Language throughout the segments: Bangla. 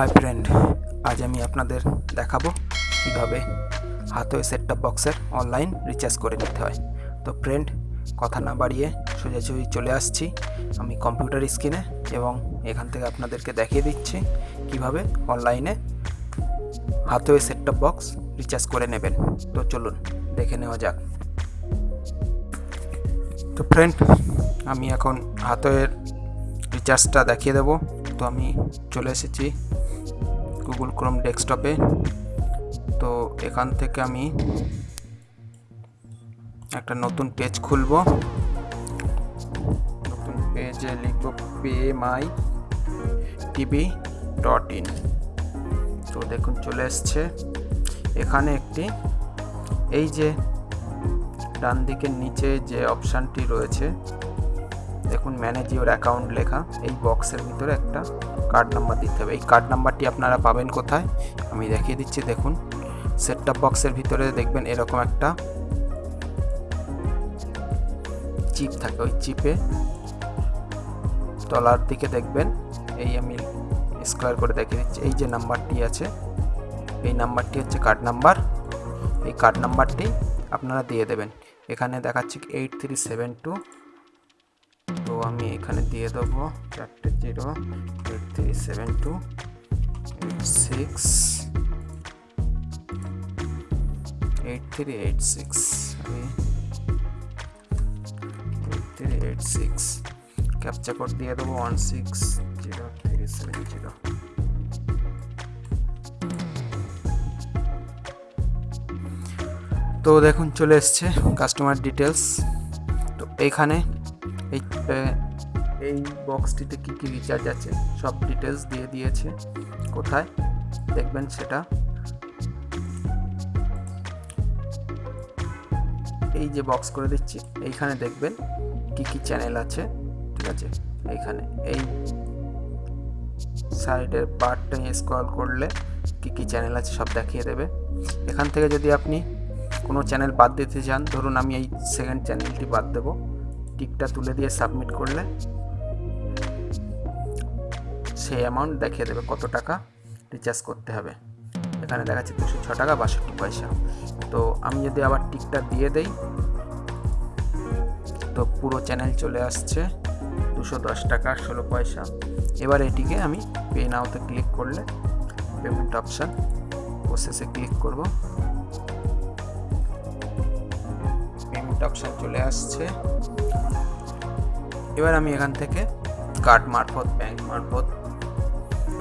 হাই ফ্রেন্ড, আজ আমি আপনাদের দেখাবো কীভাবে হাতওয়ে সেটটপ বক্সের অনলাইন রিচার্জ করে নিতে হয়। তো ফ্রেন্ড কথা না বাড়িয়ে সোজাসুজি চলে আসছি আমি কম্পিউটার স্ক্রিনে এবং এখান থেকে আপনাদেরকে দেখিয়ে দিচ্ছি কীভাবে অনলাইনে হাতওয়ে সেটটপ বক্স রিচার্জ করে নেবেন। তো চলুন, দেখে নেওয়া যাক। তো ফ্রেন্ড আমি এখন হাতওয়ের রিচার্জটা দেখিয়ে দেবো। তো আমি চলে এসেছি গুগল ক্রোম ডেস্কটপে তো এখান থেকে আমি একটা নতুন পেজ খুলব। নতুন পেজে লিখব pay my TV dot in তো দেখুন, চলে এসছে। এখানে একটি, এই যে ডান দিকের নিচে যে অপশানটি রয়েছে, দেখুন ম্যানেজ ইউর অ্যাকাউন্ট লেখা। এই বক্সের ভিতরে একটা কার্ড নাম্বার দিতে হবে। এই কার্ড নাম্বারটি আপনারা পাবেন কোথায়? আমি দেখিয়ে দিচ্ছি, দেখুন। সেটটপ বক্সের ভিতরে দেখবেন এরকম একটা চিপ থাকে। ওই চিপে তলার দিকে দেখবেন, এই আমি স্কোয়ার করে দেখিয়ে দিচ্ছি। এই যে নাম্বারটি আছে, এই নাম্বারটি হচ্ছে কার্ড নাম্বার এই কার্ড নাম্বারটি আপনারা দিয়ে দেবেন। এখানে দেখাচ্ছি এইট থ্রি সেভেন টু আমি এখানে দিয়ে দেবো চারটে zero eight three seven two six eight three eight six আমি থ্রি এইট সিক্স কোড দিয়ে দেবো one six zero three seven zero তো দেখুন চলে এসছে কাস্টমার ডিটেলস তো এইখানে এই এই বক্সটিতে কী কী রিচার্জ আছে? সব ডিটেলস দিয়ে দিয়েছে। কোথায়? দেখবেন সেটা। এই যে বক্স করে দিচ্ছি, এইখানে দেখবেন কি কি চ্যানেল আছে, ঠিক আছে? এইখানে, এই সাইডের পার্টটা স্ক্রল করলে কি কি চ্যানেল আছে সব দেখিয়ে দেবে। এখান থেকে যদি আপনি কোনো চ্যানেল বাদ দিতে চান, ধরুন আমি এই সেকেন্ড চ্যানেলটি বাদ দেবো। টিকটা তুলে দিয়ে সাবমিট করলে সেই অ্যামাউন্ট দেখিয়ে দেবে কত টাকা রিচার্জ করতে হবে। এখানে দেখাচ্ছে দুশো ছ টাকা বাষট্টি পয়সা। তো আমি যদি আবার টিকটা দিয়ে দেই, তো পুরো চ্যানেল চলে আসছে দুশো দশ টাকা ষোলো পয়সা। এবার এটিকে আমি পে নাওতে ক্লিক করলে পেমেন্ট অপশান প্রসেসে ক্লিক করব। পেমেন্ট অপশান চলে আসছে। এবার আমি এখান থেকে কার্ড মারফত ব্যাংক মারফত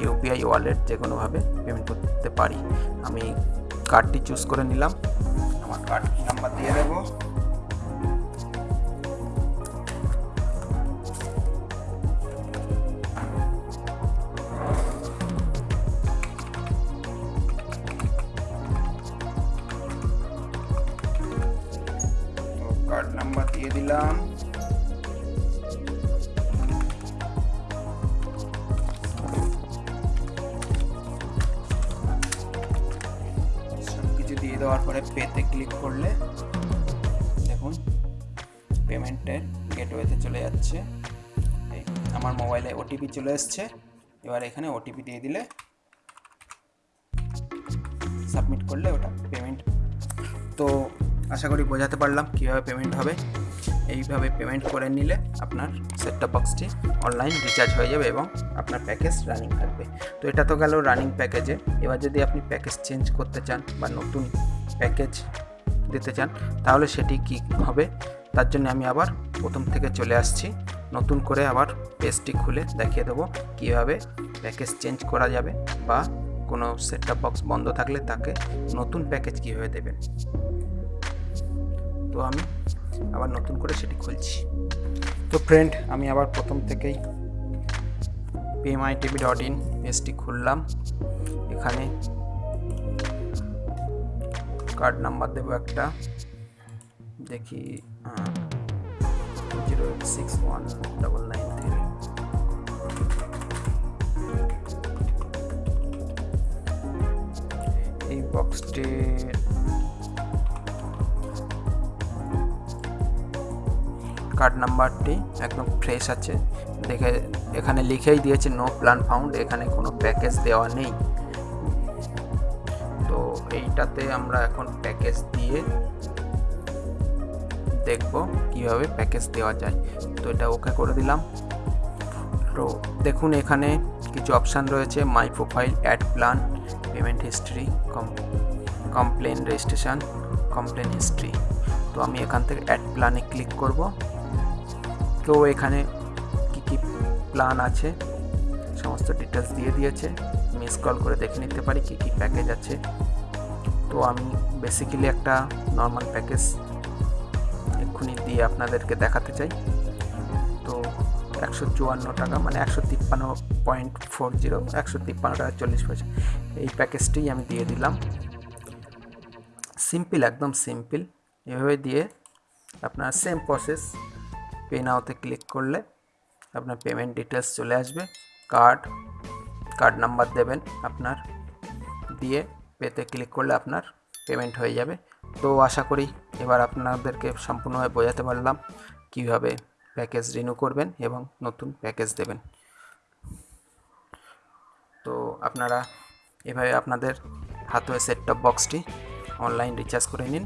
ইউপিআই ওয়ালেট যে কোনোভাবে পেমেন্ট করতে পারি। আমি কার্ডটি চুজ করে নিলাম। আমার কার্ড নাম্বার দিয়ে দেবো? কার্ড নাম্বার দিয়ে দিলাম। দেওয়ার পরে পেতে ক্লিক করলে দেখুন, পেমেন্টের গেটওয়েতে চলে যাচ্ছে। এই আমার মোবাইলে ওটিপি চলে এসছে। এবার এখানে ওটিপি দিয়ে দিলে সাবমিট করলে ওটা পেমেন্ট। তো আশা করি বোঝাতে পারলাম কীভাবে পেমেন্ট হবে। এইভাবে পেমেন্ট করে নিলে আপনার সেটটপ বক্সটি অনলাইন রিচার্জ হয়ে যাবে এবং আপনার প্যাকেজ রানিং থাকবে। তো এটা তো গেল রানিং প্যাকেজে এবার যদি আপনি প্যাকেজ চেঞ্জ করতে চান বা নতুন প্যাকেজ দিতে চান, তাহলে সেটি কি হবে? তার জন্য আমি আবার প্রথম থেকে চলে আসছি। নতুন করে আবার পেজটি খুলে দেখিয়ে দেবো কীভাবে প্যাকেজ চেঞ্জ করা যাবে বা কোনো সেটটপ বক্স বন্ধ থাকলে তাকে নতুন প্যাকেজ কীভাবে দেবেন। তো আমি আবার নতুন করে সেটি খুলছি। তো ফ্রেন্ড আমি আবার প্রথম থেকেই পিএমআই টিভি ডট ইন পেজটি খুললাম। এখানে কার্ড নাম্বার দেবো একটা। দেখি zero eight six one double nine three এই বক্সটির কার্ড নাম্বারটি একদম ফ্রেশ আছে। দেখে এখানে লিখেই দিয়েছে নো প্ল্যান ফাউন্ড এখানে কোনো প্যাকেজ দেওয়া নেই। তো এইটাতে আমরা এখন প্যাকেজ দিয়ে দেখব কীভাবে প্যাকেজ দেওয়া যায়। তো এটা ওকে করে দিলাম। তো দেখুন, এখানে কিছু অপশান রয়েছে my profile add plan payment history complaint registration complaint history তো আমি এখান থেকে অ্যাড প্ল্যানে ক্লিক করব। তো এখানে কি কি প্ল্যান আছে? সমস্ত ডিটেলস দিয়ে দিয়েছে। মিস কল করে দেখে নিতে পারি কি কি প্যাকেজ আছে। তো আমি বেসিক্যালি একটা নর্মাল প্যাকেজ এক্ষুনি দিয়ে আপনাদেরকে দেখাতে চাই। তো একশো চুয়ান্ন টাকা মানে একশো তিপ্পান্ন পয়েন্ট ফোর জিরো, একশো তিপ্পান্ন টাকা চল্লিশ পয়সা। এই প্যাকেজটি আমি দিয়ে দিলাম। সিম্পল একদম সিম্পল এভাবে দিয়ে আপনার সেম প্রসেস পে নাওতে ক্লিক করলে আপনার পেমেন্ট ডিটেলস চলে আসবে। কার্ড কার্ড নাম্বার দেবেন আপনার। দিয়ে পেতে ক্লিক করলে আপনার পেমেন্ট হয়ে যাবে। তো আশা করি এবার আপনাদেরকে সম্পূর্ণভাবে বোঝাতে পারলাম কীভাবে প্যাকেজ রিনিউ করবেন এবং নতুন প্যাকেজ দেবেন। তো আপনারা এভাবে আপনাদের হাতে সেট টপ বক্সটি অনলাইন রিচার্জ করে নিন।